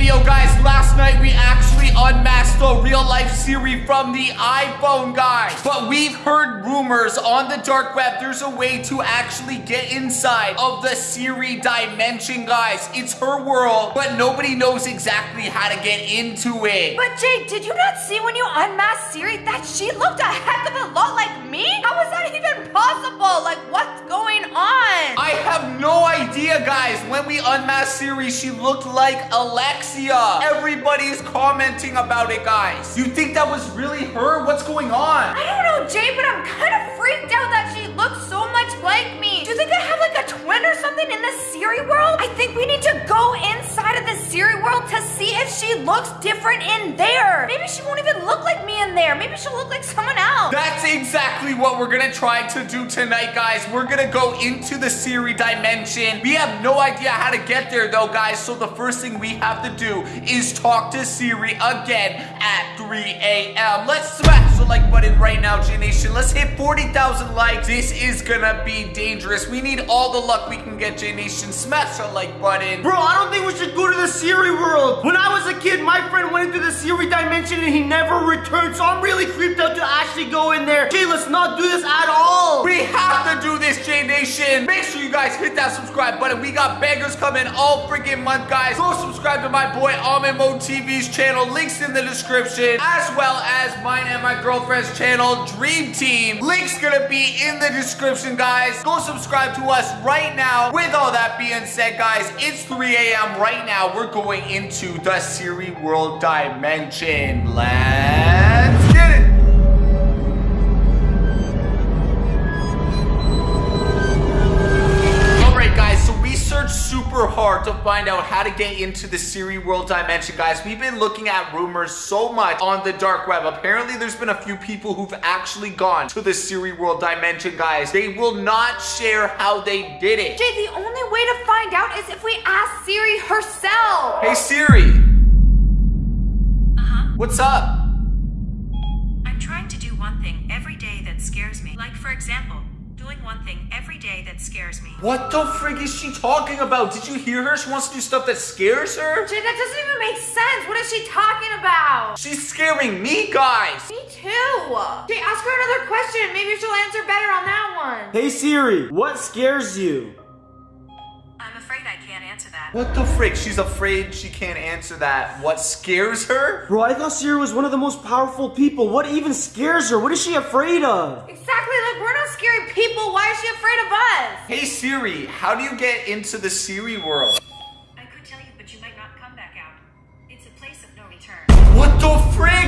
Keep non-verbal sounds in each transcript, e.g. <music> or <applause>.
video, guys. Last night we actually unmasked a real life Siri from the iPhone, guys. But we've heard rumors on the dark web there's a way to actually get inside of the Siri dimension, guys. It's her world, but nobody knows exactly how to get into it. But Jake, did you not see when you unmasked Siri that she looked a heck of a When we unmasked Siri, she looked like Alexia. Everybody's commenting about it, guys. You think that was really her? What's going on? I don't know, Jay, but I'm kind of freaked out that she looks so much like me. Do you think I have like a twin or something in the Siri world? I think we need to go inside she looks different in there. Maybe she won't even look like me in there. Maybe she'll look like someone else. That's exactly what we're gonna try to do tonight, guys. We're gonna go into the Siri dimension. We have no idea how to get there, though, guys. So the first thing we have to do is talk to Siri again at 3 a.m. Let's smash the like button right now, J Nation. Let's hit 40,000 likes. This is gonna be dangerous. We need all the luck we can get, J Nation. Smash the like button. Bro, I don't think we should go to the Siri world. When I was a kid, my friend went into the Siri dimension and he never returned, so I'm really creeped out to actually go in there. Jay, let's not do this at all. We have to do this, J Nation. Make sure you guys hit that subscribe button. We got bangers coming all freaking month, guys. Go subscribe to my boy Almond Mode TV's channel. Links in the description, as well as mine and my girlfriend's channel, Dream Team. Links gonna be in the description, guys. Go subscribe to us right now. With all that being said, guys, it's 3 a.m. right now. We're going into the Siri World Dimension. Let's hard to find out how to get into the Siri world dimension, guys. We've been looking at rumors so much on the dark web. Apparently, there's been a few people who've actually gone to the Siri world dimension, guys. They will not share how they did it. Jay, the only way to find out is if we ask Siri herself. Hey Siri, Uh-huh. what's up? I'm trying to do one thing every day that scares me. Like, for example, doing one thing every day that scares me. What the frig is she talking about? Did you hear her? She wants to do stuff that scares her? Jay, that doesn't even make sense. What is she talking about? She's scaring me, guys. Me too. Jay, ask her another question. Maybe she'll answer better on that one. Hey Siri, what scares you? I'm afraid I can't answer that. What the frick? She's afraid she can't answer that. What scares her? Bro, I thought Siri was one of the most powerful people. What even scares her? What is she afraid of? Exactly, like we're not scary people. Why is she afraid of us? Hey Siri, how do you get into the Siri world? I could tell you, but you might not come back out. It's a place of no return. What the frig,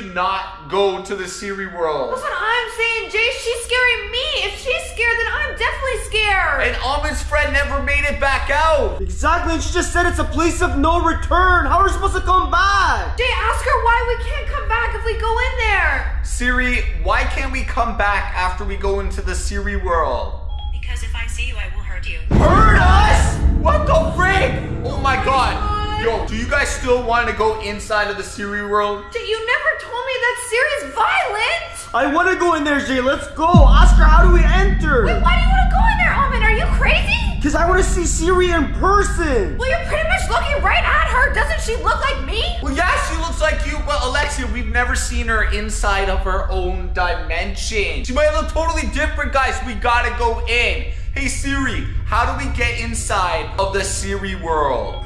should not go to the Siri world. That's what I'm saying, Jay. She's scaring me. If she's scared, then I'm definitely scared. And Almond's friend never made it back out. Exactly, and she just said it's a place of no return. How are we supposed to come back? Jay, ask her why we can't come back if we go in there. Siri, why can't we come back after we go into the Siri world? Because if I see you, I will hurt you. Hurt us? What the frig? Oh my god. Yo, do you guys still want to go inside of the Siri world? Jay, you never told me that Siri's violent. I want to go in there, Jay. Let's go. Ask her, how do we enter? Wait, why do you want to go in there, Almond? Are you crazy? Because I want to see Siri in person. Well, you're pretty much looking right at her. Doesn't she look like me? Well, yeah, she looks like you, but Alexia, we've never seen her inside of her own dimension. She might look totally different, guys. We gotta go in. Hey Siri, how do we get inside of the Siri world?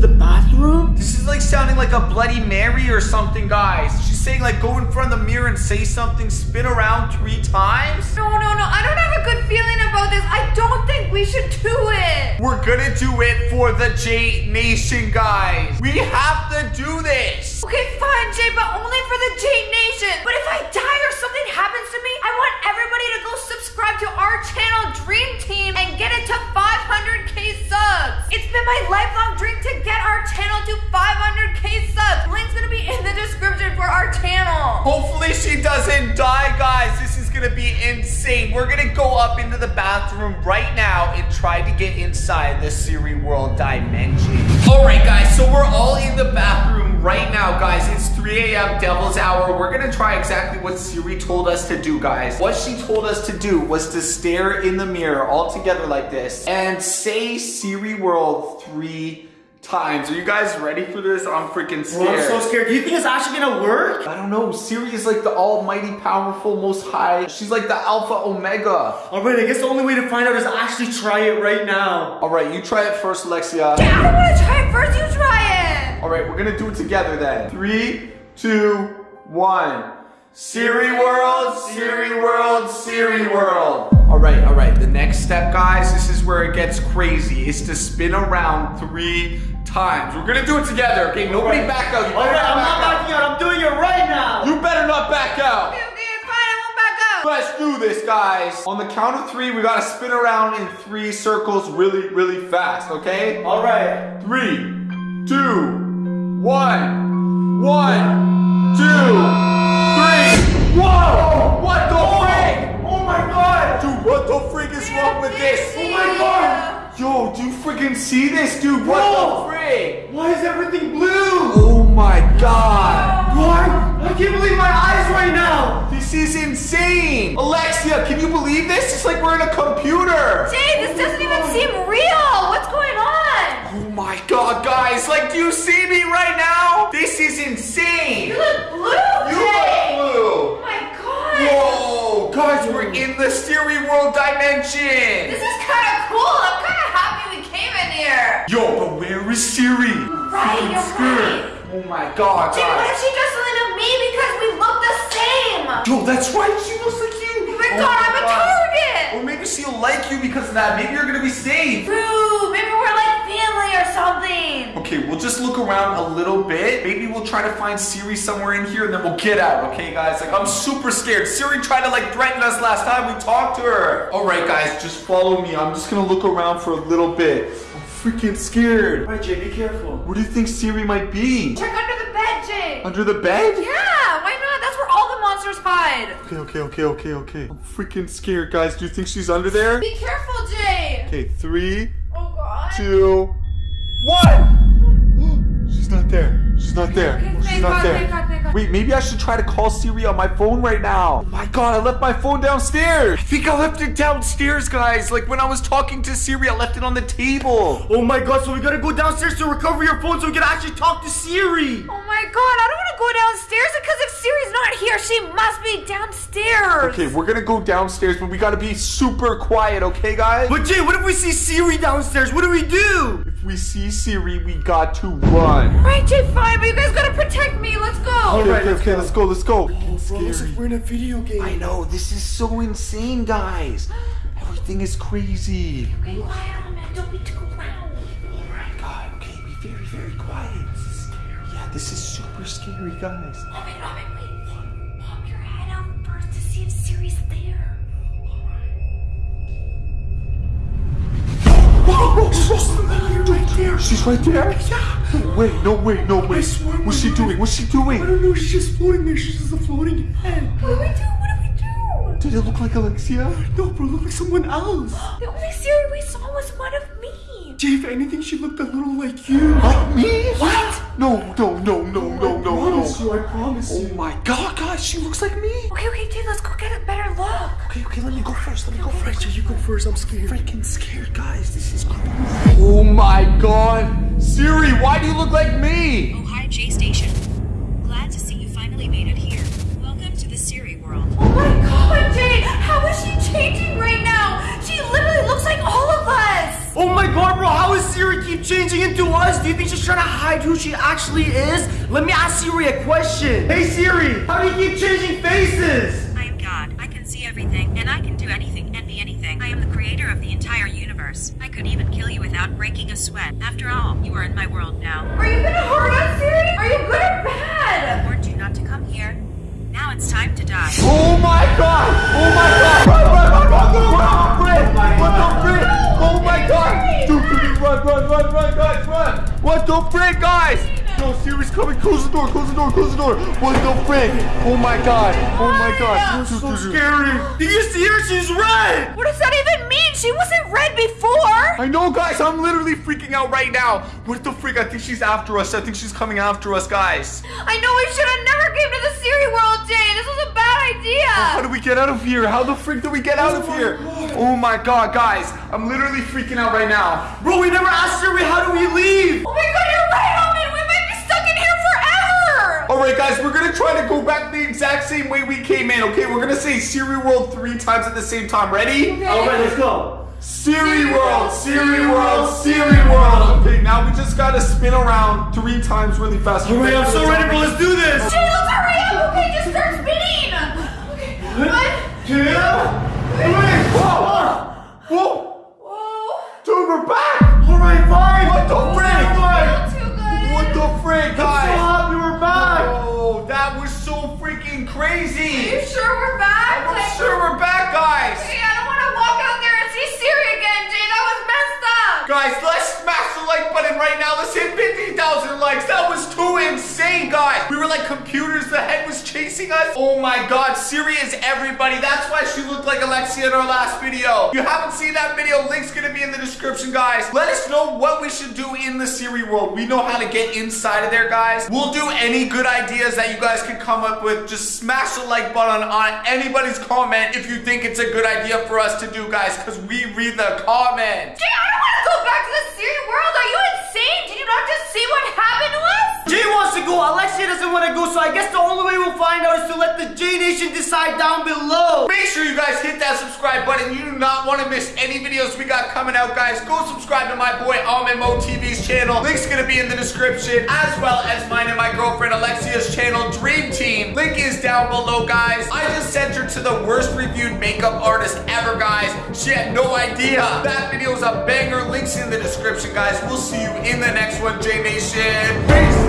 The bathroom? This is like sounding like a Bloody Mary or something, guys. She's saying like go in front of the mirror and say something, spin around three times. No, no, no. I don't have a good feeling about this. I don't think we should do it. We're gonna do it for the J Nation, guys. We have to do this. Okay, fine, Jay, but only for the J Nation. But if I die or something happens to me, I want everybody to go subscribe to our channel, Dream Team, and get it to 500k subs. It's been my lifelong dream to get our channel to 500k subs. Link's gonna be in the description for our channel. Hopefully she doesn't die, guys. This is gonna be insane. We're gonna go up into the bathroom right now and try to get inside the Siri World dimension. All right, guys, so we're all in the bathroom right now, guys. It's 3 a.m. Devil's Hour. We're gonna try exactly what Siri told us to do, guys. What she told us to do was to stare in the mirror all together like this and say Siri World three times. Are you guys ready for this? I'm freaking Bro, I'm so scared. Do you think it's actually gonna work? I don't know. Siri is like the almighty, powerful, most high. She's like the alpha omega. Alright, I guess the only way to find out is actually try it right now. All right, you try it first, Alexia. Jay, I don't want to try it first. You try it. All right, we're gonna do it together then. Three, two, one. Siri World, Siri World, Siri World. All right, all right. The next step, guys, this is where it gets crazy. Is to spin around three times. We're gonna do it together. Okay, nobody back out. You better Alright, I'm not back backing out. I'm doing it right now. You better not back out. Okay, okay, it's fine. I won't back up. Let's do this, guys. On the count of three, we gotta spin around in three circles really, really fast, okay? Alright. Three, two, one, one, two, three. Whoa! What the frick? Oh my god! Dude, what the frick is wrong with this? Oh my god! Yo, do you freaking see this, dude? What Bro! the frick? Why is everything blue? Oh my god! What? I can't believe my eyes right now! This is insane! Alexia, can you believe this? It's like we're in a computer! Jay, this doesn't even seem real. What's going on? Oh my god, guys! Like, do you see me right now? This is insane! You look blue, in the Siri World dimension! This is kind of cool. I'm kind of happy we came in here. Yo, but where is Siri? Right, you're right. Oh my god, Jay, what if she does something to me because we look the same? Yo, that's right! She looks like oh you! Oh my god, I'm a target. Or maybe she'll like you because of that. Maybe you're gonna be safe. Boo, maybe we're like family or something. Okay, we'll just look around a little bit. Maybe we'll try to find Siri somewhere in here and then we'll get out, okay, guys? Like, I'm super scared. Siri tried to, like, threaten us last time we talked to her. All right, guys, just follow me. I'm just gonna look around for a little bit. I'm freaking scared. Alright, Jay, be careful. Where do you think Siri might be? Check under the bed, Jay. Under the bed? Yeah, why not? That's where all the monsters hide. Okay, okay, okay, okay, okay. I'm freaking scared, guys. Do you think she's under there? Be careful, Jay. Okay, three, Oh god. two, one. She's not there. She's not there. Okay, She's not God, there. thank God, thank God. Wait, maybe I should try to call Siri on my phone right now. Oh my god, I left my phone downstairs. I think I left it downstairs, guys. Like when I was talking to Siri, I left it on the table. Oh my god, so we gotta go downstairs to recover your phone so we can actually talk to Siri! Oh my god, I don't want to go downstairs because if Siri's not here, she must be downstairs. Okay, we're gonna go downstairs, but we gotta be super quiet, okay, guys? But Jay, what if we see Siri downstairs? What do we do? If we see Siri, we got to run. Right, Jay, fine, but you guys gotta protect me. Let's go. Okay, Alright, okay, let's okay, go. let's go, let's go. Bro, looks like we're in a video game. I know, this is so insane, guys. Everything is crazy. Okay, quiet on man. Don't be too loud. Alright, God, okay, be very, very quiet. This is scary. Yeah, this is super scary, guys. Oh, wait, oh, wait, wait. Pop your head out first to see if Siri's there. Whoa, she's right there. She's right there? Yeah. No way, no way, no way. What's she doing? What's she doing? I don't know, she's just floating there. She's just a floating head. What do we do? What do we do? Did it look like Alexia? No, bro, look like someone else. The only Siri we saw was one of me. Jay, if anything, she looked a little like you. Like me? What? No, no, no, no, oh, no, no, I promise no. you, I promise Oh you. my god, guys, she looks like me. Okay, okay, Jay, let's go get a better look. Okay, okay, let me go first. Let me go first. Jay, you go first. I'm scared. Freaking scared, guys. This is crazy. Oh my god. Siri, why do you look like me? Oh, hi, J Station. Glad to see you finally made it here. Welcome to the Siri world. Oh my god, Jay, how is she changing right now? Us. Oh my god, bro, how is Siri keep changing into us? Do you think she's trying to hide who she actually is? Let me ask Siri a question. Hey Siri, how do you keep changing faces? I am God. I can see everything, and I can do anything and be anything. I am the creator of the entire universe. I could even kill you without breaking a sweat. After all, you are in my world now. Are you gonna hurt us, Siri? Are you good or bad? I warned you not to come here. Now it's time to die. Oh my god! Oh my god! Run, run, run, door, close the door, close the door. What the frick? Oh my god. Oh my god. This is so <laughs> scary. Did you see her? She's red. What does that even mean? She wasn't red before. I know, guys. I'm literally freaking out right now. What the frick? I think she's after us. I think she's coming after us, guys. I know we should have never came to the Siri World, Jay. This was a bad idea. How do we get out of here? How the frick do we get out of oh here? Oh my god, guys. I'm literally freaking out right now. Bro, we never asked Siri how do we leave. Oh my god, forever. All right, guys, we're gonna try to go back the exact same way we came in. Okay, we're gonna say Siri World three times at the same time. Ready? All right, let's go. Siri World, Siri World, Siri World. Okay, now we just gotta spin around three times really fast. All right, I'm so ready, bro. Let's do this. Jay, let's hurry up. Okay, just start spinning. Okay, one. Two, three, four. Whoa, Whoa. dude, we're back. All right, fine. What the frick? Not. What the frick, I'm so guys? Freaking Are crazy. you sure we're back? I'm Like- sure we're back, guys. Hey, I don't want to walk out there and see Siri again, Jay. That was messed up. Guys, let's smash the like button right now. Let's hit 50,000 likes. That was too insane, guys. We were like computers. The head was chasing us. Oh my god, Siri is everybody. That's why she looked like Alexia in our last video. If you haven't seen that video, link's gonna be in the description, guys. Let us know what we should do in the Siri world. We know how to get inside of there, guys. We'll do any good ideas that you guys can come up with. Just smash the like button on anybody's comment if you think it's a good idea for us to do, guys, because we read the comments. Jay, I don't want to go back to the Siri world. Are you insane? Did you not just see what happened to us? Jay wants to go. Alexia doesn't want to go. So I guess the only way we'll find out is the J Nation decide down below. Make sure you guys hit that subscribe button. You do not want to miss any videos we got coming out, guys. Go subscribe to my boy Almond Mo TV's channel. Link's gonna be in the description, as well as mine and my girlfriend Alexia's channel, Dream Team. Link is down below, guys. I just sent her to the worst reviewed makeup artist ever, guys. She had no idea. That video is a banger. Links in the description, guys. We'll see you in the next one, J Nation. Peace.